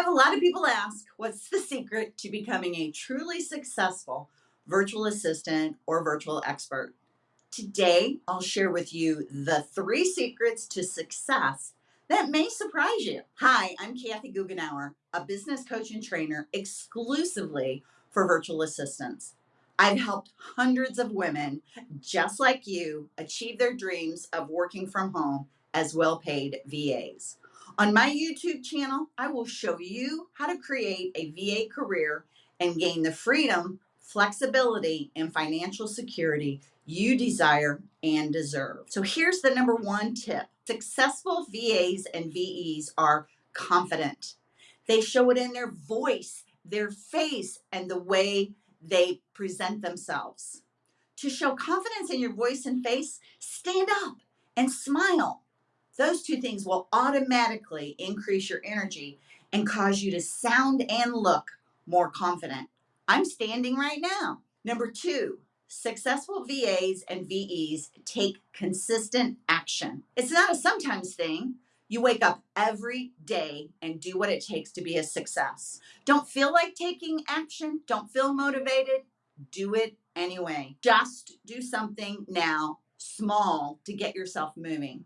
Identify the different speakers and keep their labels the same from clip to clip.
Speaker 1: have a lot of people ask, what's the secret to becoming a truly successful virtual assistant or virtual expert? Today, I'll share with you the three secrets to success that may surprise you. Hi, I'm Kathy Goughenour, a business coach and trainer exclusively for virtual assistants. I've helped hundreds of women just like you achieve their dreams of working from home as well paid VAs. On my YouTube channel, I will show you how to create a VA career and gain the freedom, flexibility, and financial security you desire and deserve. So here's the number one tip. Successful VAs and VEs are confident. They show it in their voice, their face, and the way they present themselves. To show confidence in your voice and face, stand up and smile. Those two things will automatically increase your energy and cause you to sound and look more confident. I'm standing right now. Number two, successful VAs and VEs take consistent action. It's not a sometimes thing. You wake up every day and do what it takes to be a success. Don't feel like taking action, don't feel motivated, do it anyway. Just do something now, small, to get yourself moving.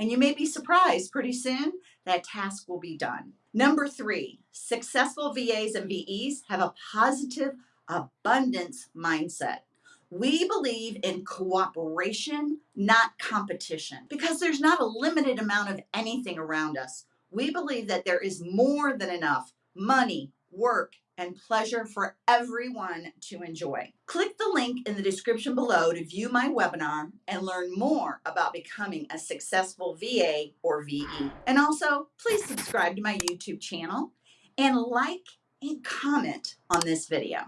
Speaker 1: And you may be surprised pretty soon that task will be done. Number three, successful VAs and VEs have a positive abundance mindset. We believe in cooperation, not competition, because there's not a limited amount of anything around us. We believe that there is more than enough money, work, and pleasure for everyone to enjoy. Click the link in the description below to view my webinar and learn more about becoming a successful VA or VE. And also, please subscribe to my YouTube channel and like and comment on this video.